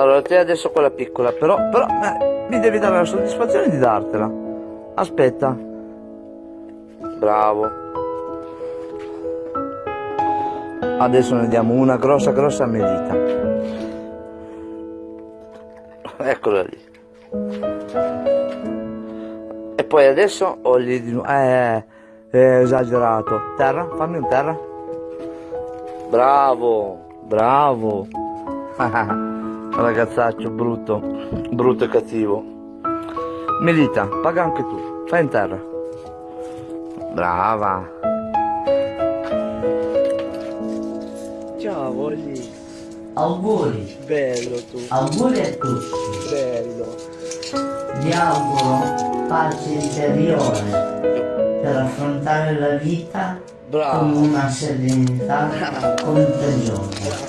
Allora, te adesso quella piccola, però, però eh, mi devi dare la soddisfazione di dartela. Aspetta. Bravo. Adesso ne diamo una grossa, grossa medita. Eccola lì. E poi adesso ho lì di nuovo. Eh, è esagerato. Terra, fammi un terra. Bravo, bravo. Ragazzaccio brutto, brutto e cattivo. Melita, paga anche tu, fai in terra. Brava. Ciao, Olli. Auguri, Bello tu, auguri a tutti. bello. Vi auguro pace interiore per affrontare la vita con Bravo. una serenità contagiosa.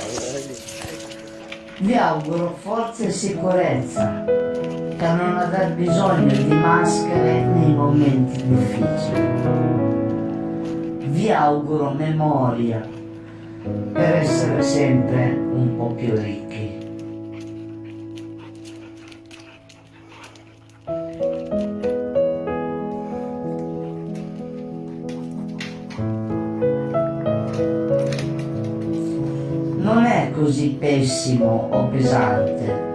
Vi auguro forza e sicurezza per non aver bisogno di maschere nei momenti difficili. Vi auguro memoria per essere sempre un po' più ricchi. Così pessimo o pesante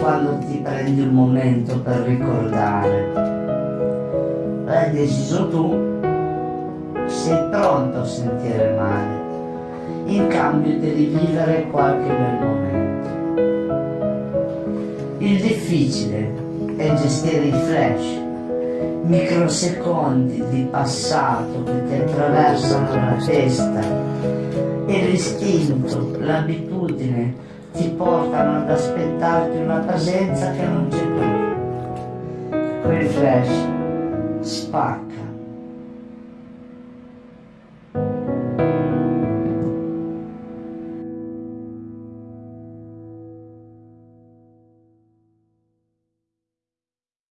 quando ti prendi un momento per ricordare. L'hai deciso tu, sei pronto a sentire male, in cambio devi vivere qualche bel momento. Il difficile è gestire i flash, microsecondi di passato che ti attraversano la testa e l'istinto, l'abitudine ti portano ad aspettarti una presenza che non c'è più. Quel flash spacca